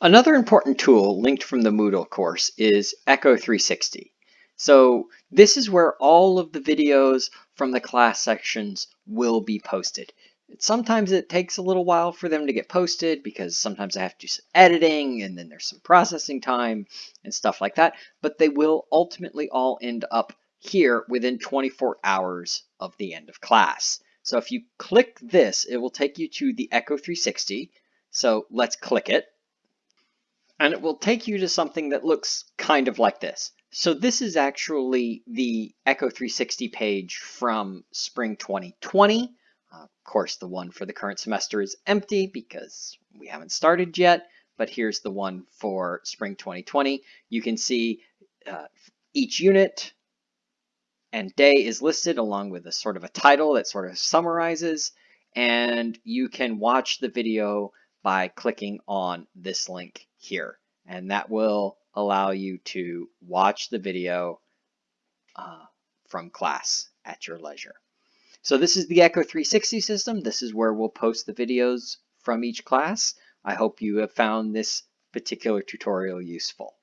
Another important tool linked from the Moodle course is Echo 360. So this is where all of the videos from the class sections will be posted. Sometimes it takes a little while for them to get posted because sometimes I have to do some editing and then there's some processing time and stuff like that, but they will ultimately all end up here within 24 hours of the end of class. So if you click this, it will take you to the Echo 360. So let's click it and it will take you to something that looks kind of like this. So this is actually the Echo 360 page from spring 2020. Uh, of course, the one for the current semester is empty because we haven't started yet, but here's the one for spring 2020. You can see uh, each unit and day is listed along with a sort of a title that sort of summarizes, and you can watch the video by clicking on this link here. And that will allow you to watch the video uh, from class at your leisure. So this is the Echo 360 system. This is where we'll post the videos from each class. I hope you have found this particular tutorial useful.